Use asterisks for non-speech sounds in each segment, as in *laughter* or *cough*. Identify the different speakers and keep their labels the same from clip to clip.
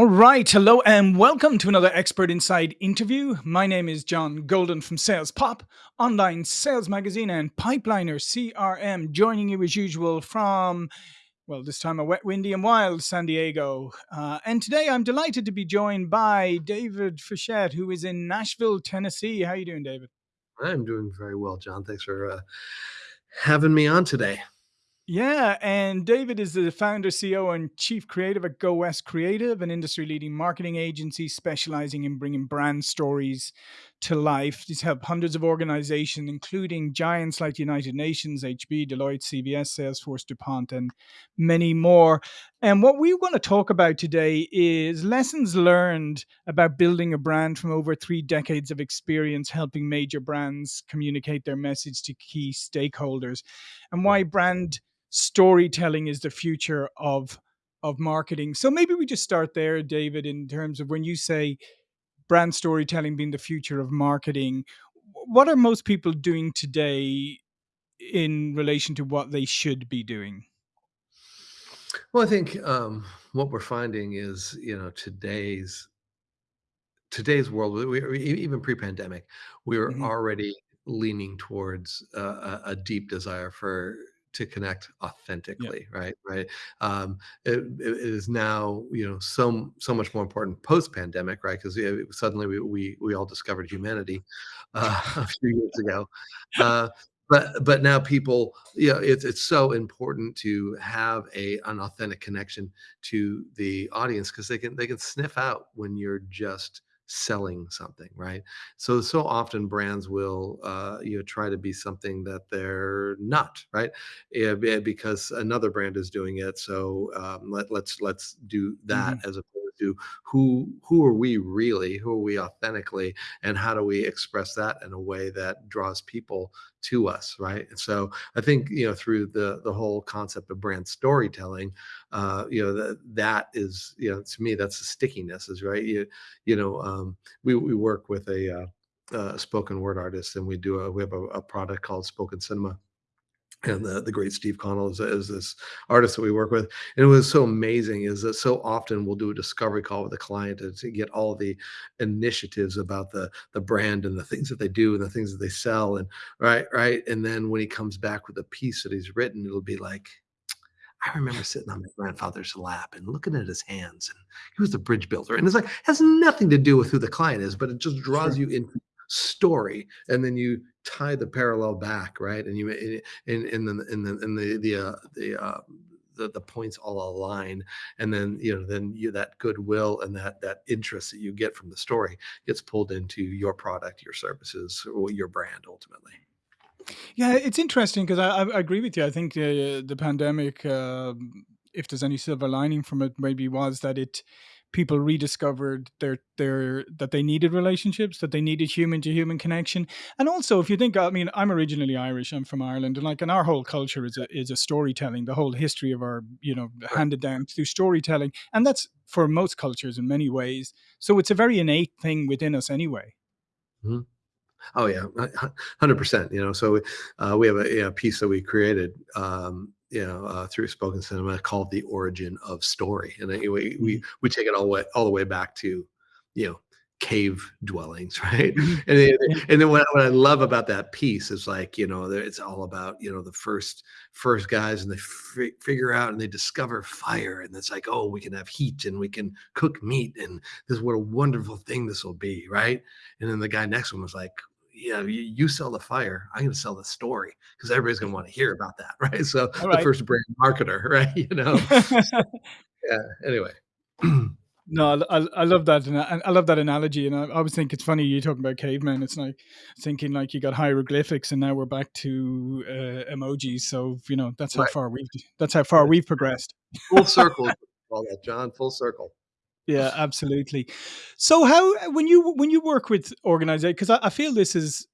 Speaker 1: All right. Hello and welcome to another Expert Insight interview. My name is John Golden from Sales Pop, online sales magazine, and Pipeliner CRM, joining you as usual from, well, this time a wet, windy, and wild San Diego. Uh, and today I'm delighted to be joined by David Fischette, who is in Nashville, Tennessee. How are you doing, David?
Speaker 2: I'm doing very well, John. Thanks for uh, having me on today.
Speaker 1: Yeah, and David is the founder, CEO, and chief creative at Go West Creative, an industry leading marketing agency specializing in bringing brand stories to life. He's helped hundreds of organizations, including giants like the United Nations, HP, Deloitte, CVS, Salesforce, DuPont, and many more. And what we want to talk about today is lessons learned about building a brand from over three decades of experience helping major brands communicate their message to key stakeholders and why brand storytelling is the future of of marketing. So maybe we just start there, David, in terms of when you say brand storytelling being the future of marketing, what are most people doing today in relation to what they should be doing?
Speaker 2: Well, I think um, what we're finding is, you know, today's today's world, we, we, even pre-pandemic, we were
Speaker 1: hmm
Speaker 2: already leaning towards uh, a, a deep desire for to connect
Speaker 1: Yeah.
Speaker 2: authentically right right um it, it is now you know so so much more important post pandemic right because suddenly we, we we all discovered humanity *laughs* uh, a few years ago uh but but now people you know it's it's so important to have a an authentic connection to the audience because they can they can sniff out when you're just selling something right? So so often brands will uh you know try to be something that they're not right? Yeah, be- because another brand is doing it so um, let, let's let's do that
Speaker 1: hmm
Speaker 2: as opposed to who who are we really? Who are we authentically? And how do we express that in a way that draws people to us right? And so i think you know through the the whole concept of brand storytelling uh you know that is you know to me that's the stickiness is right? You you know um we we work with a uh, uh, spoken word artist and we do a we have a, a product called spoken cinema and the, the great Steve Connell is, is this artist that we work with. And it was so amazing is that so often we'll do a discovery call with a client to, to get all the initiatives about the the brand and the things that they do and the things that they sell and right right. And then when he comes back with a piece that he's written, it'll be like. I remember sitting on my grandfather's lap and looking at his hands, and he was the bridge builder. And it's like has nothing to do with who the client is, but it just draws
Speaker 1: Sure.
Speaker 2: you into story, and then you tie the parallel back, right? And you and and then and then and the the uh, the uh, the, the points all align and then you know then you that goodwill and that that interest that you get from the story gets pulled into your product your services or your brand ultimately
Speaker 1: Yeah, it's interesting because I, I agree with you. I think the the pandemic, um, if there's any silver lining from it, maybe was that it people rediscovered their their that they needed relationships, that they needed human to human connection, and also if you think, I mean, I'm originally Irish. I'm from Ireland, and like, and our whole culture is a is a storytelling. The whole history of our, you know, handed down through storytelling, and that's for most cultures in many ways. So it's a very innate thing within us, anyway.
Speaker 2: Mhm. oh yeah 100% you know so uh, we have a, a piece that we created um, you know uh, through spoken cinema called the origin of story and then we we we take it all the way all the way back to you know cave dwellings *laughs* right?
Speaker 1: Mhm.
Speaker 2: and then, and then what, what i love about that piece is like you know it's all about you know the first first guys and they fi- figure out and they discover fire and it's like oh we can have heat and we can cook meat and this is what a wonderful thing this will be right? And then the guy next him was like yeah, you, you sell the fire. I'm going to sell the story because everybody's going to want to hear about that, *laughs* right? So
Speaker 1: All
Speaker 2: the first brand marketer, *laughs* right? You know. *laughs* Yeah. Anyway.
Speaker 1: No, I, *clears throat* I I love that, and I, I love that analogy. And I, I always think it's funny you talking about cavemen. It's like thinking like you got hieroglyphics, and now we're back to uh, emojis. So you know that's how
Speaker 2: right.
Speaker 1: far we've that's how far we've progressed.
Speaker 2: Full circle. All that, John. Full circle.
Speaker 1: Yeah, absolutely. So how when you when you work with organizations, because I, I feel this is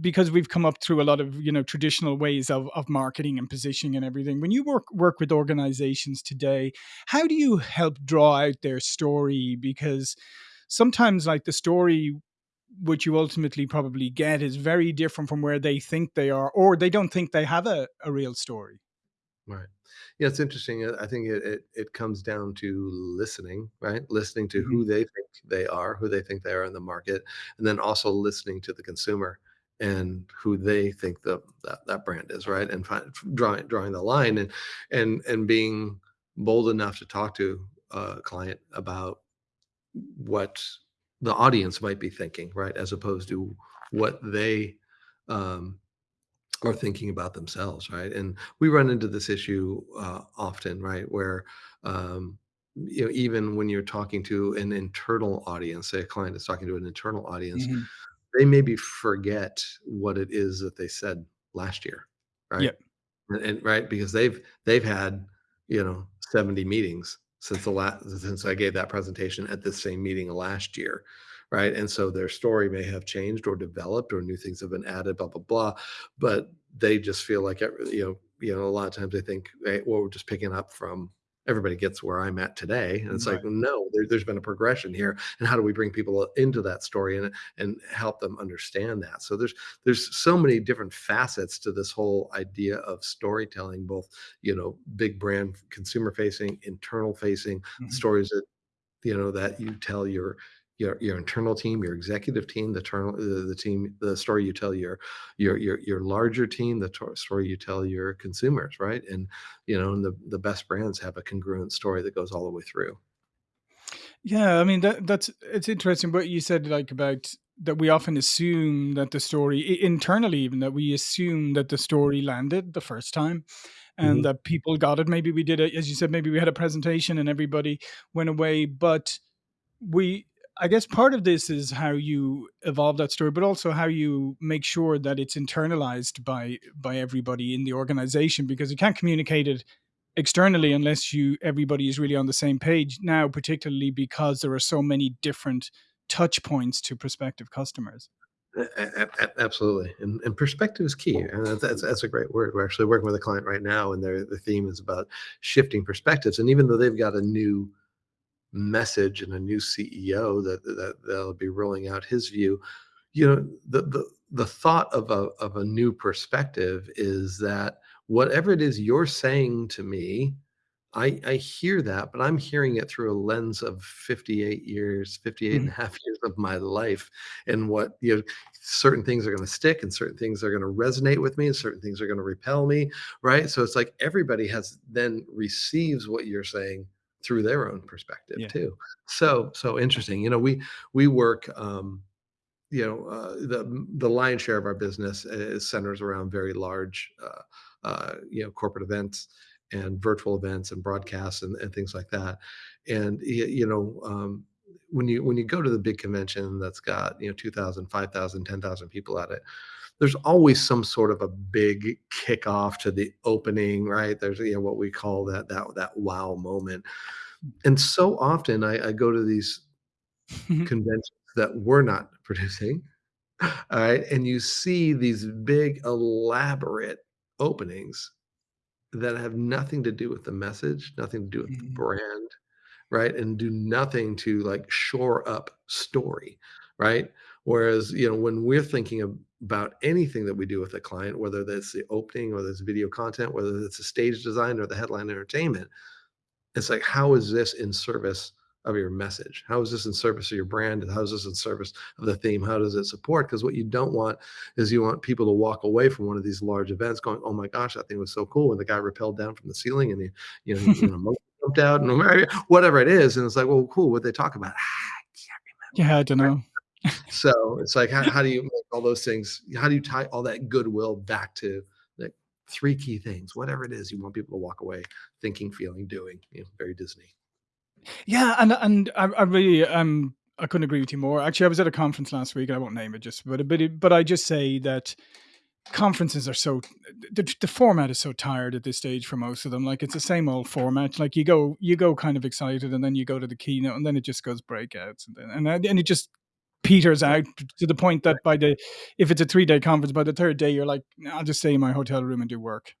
Speaker 1: because we've come up through a lot of you know traditional ways of, of marketing and positioning and everything when you work work with organizations today how do you help draw out their story? Because sometimes like the story which you ultimately probably get is very different from where they think they are or they don't think they have a, a real story
Speaker 2: Right. Yeah, it's interesting. uh, I think it it it comes down to listening, right? Listening to who they think they are, who they think they are in the market, and then also listening to the consumer and who they think the that, that brand is, right? And find, drawing drawing the line and and and being bold enough to talk to a client about what the audience might be thinking, right? As opposed to what they um, are thinking about themselves, right? And we run into this issue uh, often, right? Where um, you know, even when you're talking to an internal audience, say a client is talking to an internal audience,
Speaker 1: mhm.
Speaker 2: they maybe forget what it is that they said last year, right?
Speaker 1: Yep.
Speaker 2: And and right, because they've they've had, you know, 70 meetings since the last since I gave that presentation at the same meeting last year, right? And so their story may have changed or developed or new things have been added, blah, blah, blah. But they just feel like every you know, you know, a lot of times they think, "Hey, well, we're just picking up from everybody gets where I'm at today." And it's like, no, there, there's been a progression here. And how do we bring people into that story and and help them understand that? So there's there's so many different facets to this whole idea of storytelling both you know big brand consumer facing internal facing
Speaker 1: Mhm.
Speaker 2: stories that you know that you tell your your your internal team your executive team the internal the, the team the story you tell your your your your larger team the to- story you tell your consumers right and you know and the the best brands have a congruent story that goes all the way through
Speaker 1: Yeah, I mean that that's it's interesting what you said like about that we often assume that the story internally even that we assume that the story landed the first time and
Speaker 2: Mhm.
Speaker 1: that people got it. Maybe we did it as you said, maybe we had a presentation and everybody went away, but we I guess part of this is how you evolve that story, but also how you make sure that it's internalized by by everybody in the organization because you can't communicate it externally unless you everybody is really on the same page now particularly because there are so many different touch points to prospective customers
Speaker 2: Absolutely, and, and perspective is key, and that's, that's that's a great word. We're actually working with a client right now, and their the theme is about shifting perspectives. And even though they've got a new message and a new CEO that that they'll be rolling out his view, you know, the the the thought of a of a new perspective is that whatever it is you're saying to me I I hear that, but I'm hearing it through a lens of 58 years, 58 and a
Speaker 1: Mhm,
Speaker 2: half years of my life and what, you know, certain things are gonna stick and certain things are gonna resonate with me and certain things are gonna repel me, right? So it's like everybody has then receives what you're saying through their own perspective
Speaker 1: yeah
Speaker 2: too. So so interesting. You know, we we work um you know, uh, the the lion's share of our business is centers around very large, uh, uh, you know, corporate events and virtual events and broadcasts and, and things like that. And you know, um, when you when you go to the big convention that's got you know 2,000, 5,000, 10,000 people at it, there's always some sort of a big kickoff to the opening, right? There's you know what we call that that that wow moment. And so often I, I go to these *laughs* conventions that we're not *laughs* producing all right. And you see these big, elaborate openings that have nothing to do with the message, nothing to do with the
Speaker 1: Mhm,
Speaker 2: brand, right? And do nothing to like shore up story, right? Whereas, you know, when we're thinking of, about anything that we do with a client, whether that's the opening, whether it's video content, whether it's a stage design or the headline entertainment, it's like, how is this in service of your message? How is this in service of your brand? And how is this in service of the theme? How does it support? Because what you don't want is you want people to walk away from one of these large events going, "Oh my gosh, that thing was so cool!" And the guy rappelled down from the ceiling, and he, you know, you *laughs* know, jumped out, and *laughs* whatever it is, and it's like, "Well, cool." What they talk about? Ah, I can't
Speaker 1: yeah i don't know
Speaker 2: So it's like, how, how do you make all those things? How do you tie all that goodwill back to like three key things, whatever it is you want people to walk away thinking, feeling, doing? You know, very Disney.
Speaker 1: yeah and and i, I really um i couldn't agree with you more actually i was at a conference last week i won't name it just but but, but i just say that conferences are so the, the format is so tired at this stage for most of them like it's the same old format like you go you go kind of excited and then you go to the keynote and then it just goes breakouts and then and, and it just peters out to the point that by the if it's a three day conference by the third day you're like i'll just stay in my hotel room and do work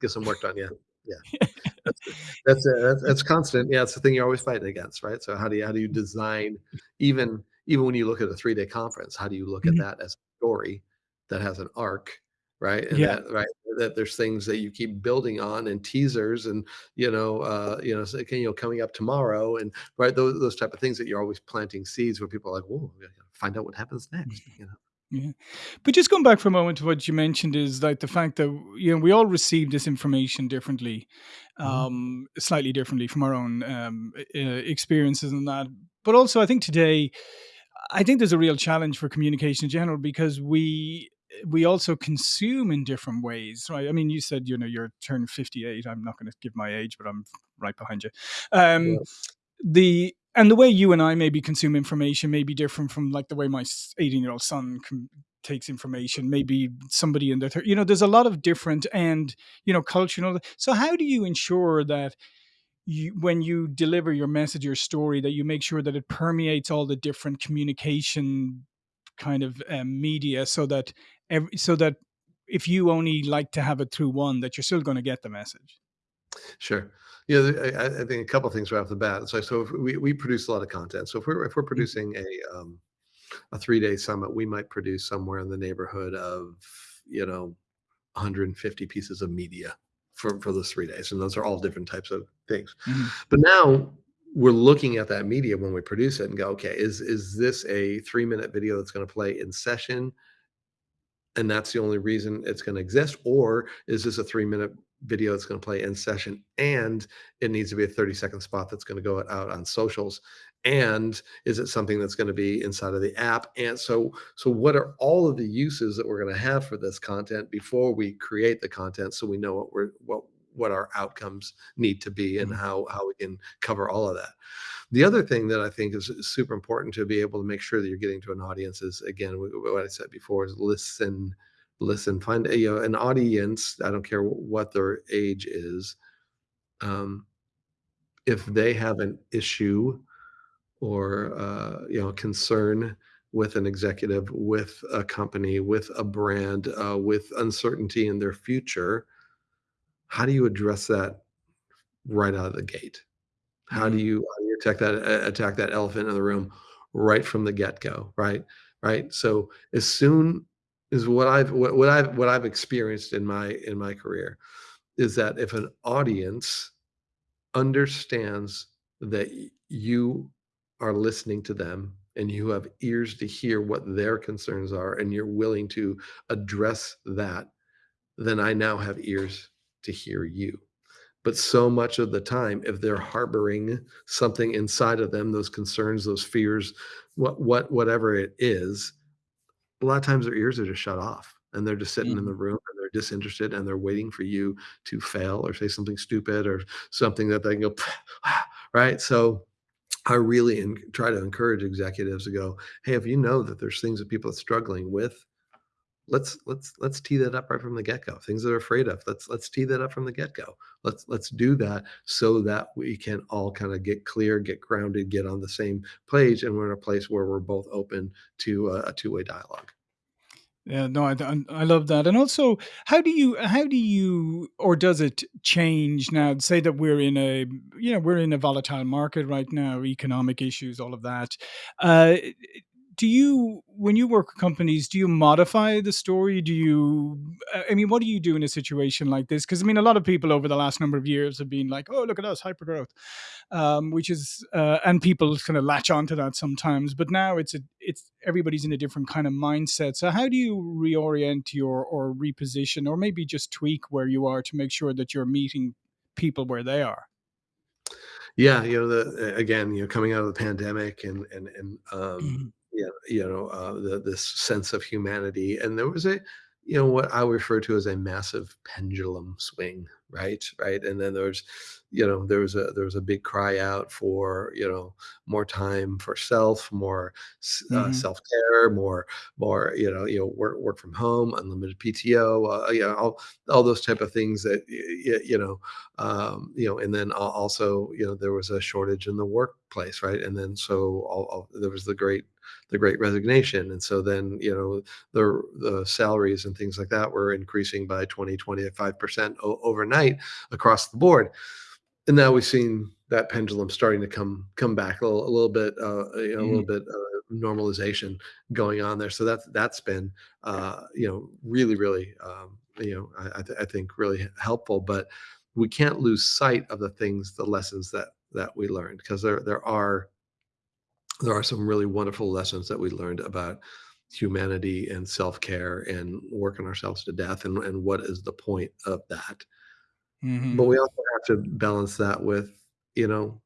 Speaker 2: Get some work done, yeah. Yeah. *laughs* That's that's, uh, that's that's constant. Yeah, it's the thing you're always fighting against, right? So how do you how do you design even even when you look at a three-day conference, how do you look at
Speaker 1: Mhm.
Speaker 2: that as a story that has an arc right? And
Speaker 1: Yeah.
Speaker 2: that right that there's things that you keep building on and teasers and you know uh, you know so, you know coming up tomorrow and right those those type of things that you're always planting seeds where people are like, whoa, find out what happens next, you know.
Speaker 1: Yeah. But just going back for a moment to what you mentioned is like the fact that you know we all receive this information differently,
Speaker 2: Mhm.
Speaker 1: um, slightly differently from our own um, uh, experiences and that. But also, I think today, I think there's a real challenge for communication in general because we we also consume in different ways, right? I mean, you said you know you're turned 58. I'm not going to give my age, but I'm right behind you. Um,
Speaker 2: Yeah,
Speaker 1: the and the way you and I maybe consume information may be different from like the way my 18 year old son com- takes information. Maybe somebody in their, thir- you know, there's a lot of different and you know culture. And all that. So how do you ensure that you, when you deliver your message, your story, that you make sure that it permeates all the different communication kind of um, media, so that every, so that if you only like to have it through one, that you're still going to get the message.
Speaker 2: sure. Yeah, the- I, I I think a couple things right off the bat. So, so if we, we produce a lot of content. So if we're if we're
Speaker 1: Mhm,
Speaker 2: producing a um, a three day summit, we might produce somewhere in the neighborhood of you know 150 pieces of media for for those three days, and those are all different types of things.
Speaker 1: mhm,
Speaker 2: But now we're looking at that media when we produce it and go, okay, is is this a three minute video that's going to play in session? And that's the only reason it's going to exist? Or is this a three minute video that's going to play in session and it needs to be a 30 second spot that's going to go out on socials? And is it something that's going to be inside of the app? And so so what are all of the uses that we're going to have for this content before we create the content so we know what we're what what our outcomes need to be and
Speaker 1: mhm,
Speaker 2: how how we can cover all of that the other thing that I think is is super important to be able to make sure that you're getting to an audience is again what I said before is listen, listen, find a, you know an audience. I don't care what their age is. Um, if they have an issue or uh, you know concern with an executive, with a company, with a brand, uh, with uncertainty in their future, how do you address that right out of the gate? How do
Speaker 1: mhm,
Speaker 2: you how do you attack that attack that elephant in the room right from the get-go, right? Right? So, as soon as what I've what what I've what I've experienced in my in my career is that if an audience understands that you are listening to them and you have ears to hear what their concerns are and you're willing to address that, then I now have ears to hear you. But so much of the time, if they're harboring something inside of them, those concerns, those fears, what what whatever it is, a lot of times their ears are just shut off and they're just sitting in mm.
Speaker 1: the
Speaker 2: room and they're disinterested and they're waiting for you to fail or say something stupid or something that they can go, *sighs* right? So I really try to encourage executives to go, hey, if you know that there's things that people are struggling with, let's let's let's tee that up right from the get-go things they're afraid of let's let's tee that up from the get-go let's let's do that so that we can all kind of get clear get grounded get on the same page and we're in a place where we're both open to a, a two-way dialogue
Speaker 1: Yeah, no, I, I I love that. And also, how do you how do you or does it change now? Say that we're in a you know we're in a volatile market right now, economic issues, all of that. Uh, do you when you work with companies, do you modify the story? Do you uh, I mean, what do you do in a situation like this? Because I mean, a lot of people over the last number of years have been like, "Oh, look at us, hypergrowth." um, which is uh, and people kind of latch onto that sometimes. But now it's a it's everybody's in a different kind of mindset. So how do you reorient your or reposition or maybe just tweak where you are to make sure that you're meeting people where they are?
Speaker 2: Yeah, you know, the again, you know, coming out of the pandemic and and and um, Yeah, you know, uh, the this sense of humanity, and there was a, you know, what I refer to as a massive pendulum swing, right, right, and then there's, you know, there was a there was a big cry out for you know more time for self, more uh,
Speaker 1: mhm,
Speaker 2: self care, more more you know you know work work from home, unlimited PTO, uh, you know, all all those type of things that y- y- you know um, you know, and then also, you know, there was a shortage in the workplace, right? And then so all, all, there was the great, the great resignation, and so then you know the the salaries and things like that were increasing by 20, 25 percent overnight across the board. And now we've seen that pendulum starting to come come back a little, a little bit, uh, you know, a little
Speaker 1: mhm,
Speaker 2: bit. Uh, normalization going on there. So that's that's been uh, you know really really um, you know I, I, th- I think really helpful. But we can't lose sight of the things, the lessons that that we learned because there there are there are some really wonderful lessons that we learned about humanity and self-care and working ourselves to death and, and what is the point of that but
Speaker 1: hmm
Speaker 2: we also have to balance that with you know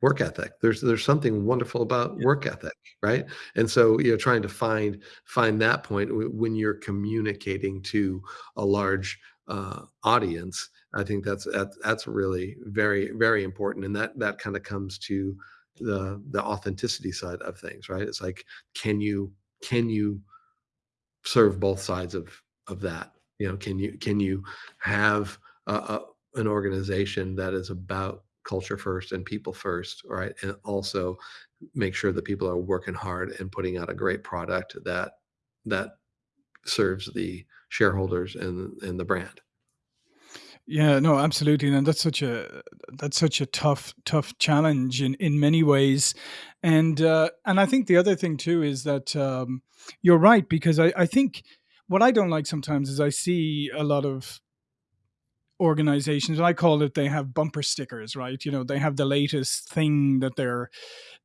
Speaker 2: work ethic. There's there's something wonderful about
Speaker 1: Yeah.
Speaker 2: work ethic right? And so you know trying to find find that point when you're communicating to a large uh, audience i think that's that's, that's really very very important. And that that kind of comes to the the authenticity side of things right? It's like can you can you serve both sides of of that? You know can you can you have an organization that is about culture first and people first right? And also make sure that people are working hard and putting out a great product that that serves the shareholders and and the brand.
Speaker 1: Yeah, no, absolutely, and that's such a that's such a tough tough challenge in in many ways, and uh, and I think the other thing too is that um, you're right because I I think what I don't like sometimes is I see a lot of organizations I call it they have bumper stickers, right? You know, they have the latest thing that they're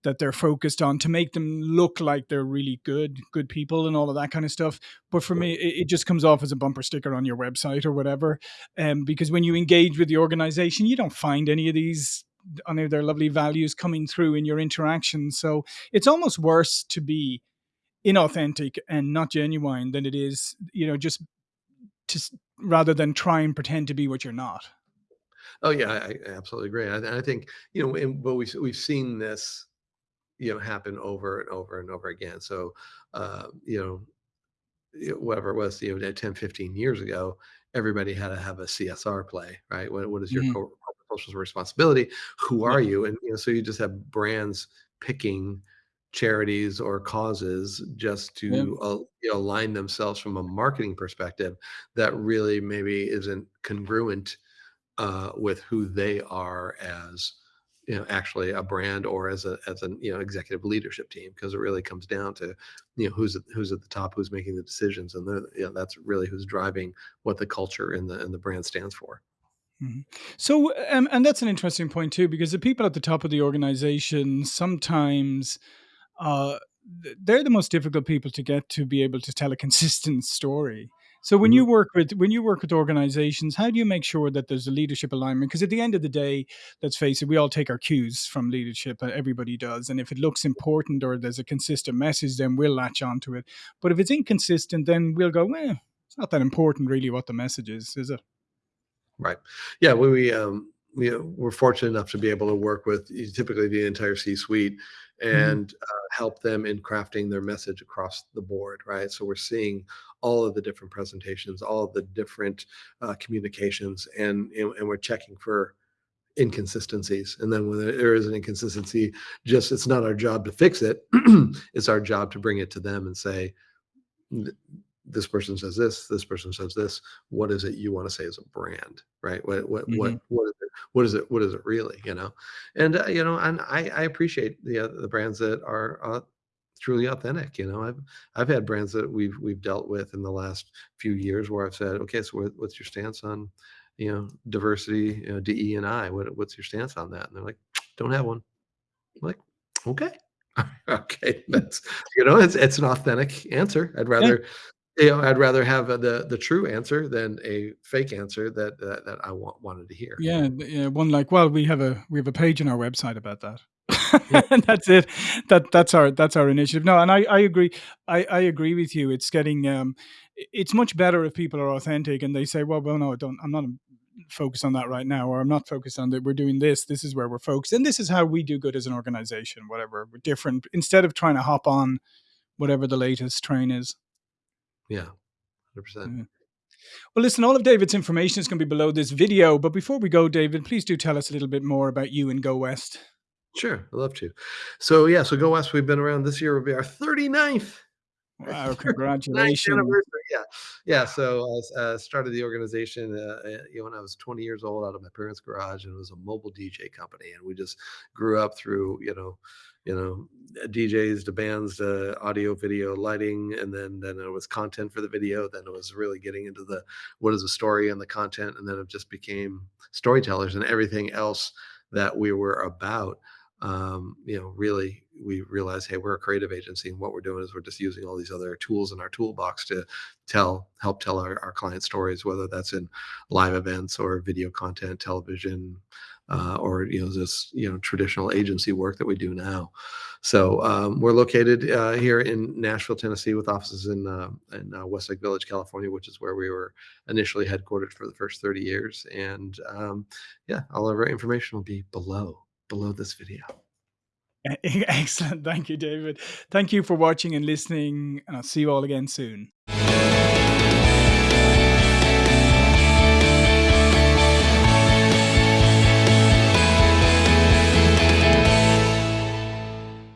Speaker 1: that they're focused on to make them look like they're really good, good people and all of that kind of stuff. But for me, it, it just comes off as a bumper sticker on your website or whatever. Um, because when you engage with the organization, you don't find any of these any of their lovely values coming through in your interaction. So it's almost worse to be inauthentic and not genuine than it is, you know, just to rather than try and pretend to be what you're not.
Speaker 2: oh yeah i, I absolutely agree I, I think you know and, but we've we've seen this you know happen over and over and over again so uh, you know whatever it was, you know, 10, 15 years ago, everybody had to have a CSR play, right? What, what is your
Speaker 1: Mhm.
Speaker 2: corporate social responsibility? Who
Speaker 1: Yeah.
Speaker 2: are you? And you know, so you just have brands picking charities or causes just
Speaker 1: Yeah.
Speaker 2: to uh, you know, align themselves from a marketing perspective that really maybe isn't congruent uh, with who they are as you know actually a brand or as a as an you know executive leadership team because it really comes down to you know who's at, who's at the top who's making the decisions and you know, that's really who's driving what the culture and the and the brand stands for
Speaker 1: Mhm. So, um, and that's an interesting point too, because the people at the top of the organization sometimes uh, they're the most difficult people to get to be able to tell a *laughs* consistent story. So when you
Speaker 2: Mhm.
Speaker 1: work with when you work with organizations, how do you make sure that there's a leadership alignment? Because at the end of the day, let's face it, we all take our cues from leadership. uh, Everybody does, and if it looks important or there's a consistent message, then we'll latch onto it. But if it's inconsistent, then we'll go, "Well, it's not that important, really, what the message is, is it?"
Speaker 2: Right. Yeah, we we, um, we, uh, we're fortunate enough to be able to work with typically the entire C-suite
Speaker 1: hmm
Speaker 2: and, uh, help them in crafting their message across the board, right? So we're seeing all of the different presentations, all of the different, uh, communications, and and and we're checking for inconsistencies, and then when there is an inconsistency, just it's not our job to fix it, *clears throat* it's our job to bring it to them and say, this person says this, this person says this. What is it you want to say as a brand, right? What what
Speaker 1: hmm
Speaker 2: what what is it? What is it? What is it really? You know, and uh, you know, and I I appreciate the uh, the brands that are uh, truly authentic. You know, I've I've had brands that we've we've dealt with in the last few years where I've said, okay, so what, what's your stance on, you know, diversity, you know, DE and I? What what's your stance on that? And they're like, don't have one. I'm like, okay. *laughs* Okay, *laughs* that's you know, it's it's an authentic answer. I'd rather you know, I'd rather have, uh, the the true answer than a fake answer that that that I want wanted to hear.
Speaker 1: Yeah, yeah, one like, "Well, we have a we have a page on our website about that."
Speaker 2: Yeah,
Speaker 1: And *laughs* that's it. That that's our that's our initiative. No, and I I agree. I I agree with you. It's getting, um it's much better if people are authentic and they say, "Well well, no, I don't I'm not, focused on that right now," or, "I'm not focused on that. We're doing this. This is where we're focused, and this is how we do good as an organization," whatever. We're different instead of trying to hop on whatever the latest train is.
Speaker 2: Yeah, 100%.
Speaker 1: Yeah. Mm. Well, listen, all of David's information is gonna be below this video, but before we go, David, please do tell us a little bit more about you and Go West.
Speaker 2: Sure, I'd love to. So, yeah, so Go West, we've been around this year will be our 39th
Speaker 1: Wow, *laughs* congratulations.
Speaker 2: yeah. Yeah, so I uh, started the organization, uh, uh, you know, when I was 20 years old out of my parents' garage, and it was a mobile DJ company, and we just grew up through, you know you know, uh, DJs to bands to audio, video, lighting, and then then it was content for the video, then it was really getting into the what is the story and the content, and then it just became storytellers and everything else that we were about um, you know, really we realize, hey, we're a creative agency, and what we're doing is we're just using all these other tools in our toolbox to tell, help tell our, our client stories, whether that's in live events or video content, television, uh, or you know, this you know traditional agency work that we do now. So um, we're located uh, here in Nashville, Tennessee, with offices in uh, in uh, Westlake Village, California, which is where we were initially headquartered for the first 30 years. And um, yeah, all of our information will be below below this video. *laughs*
Speaker 1: Excellent. Thank you, David. Thank you for watching and listening, and I'll see you all again soon.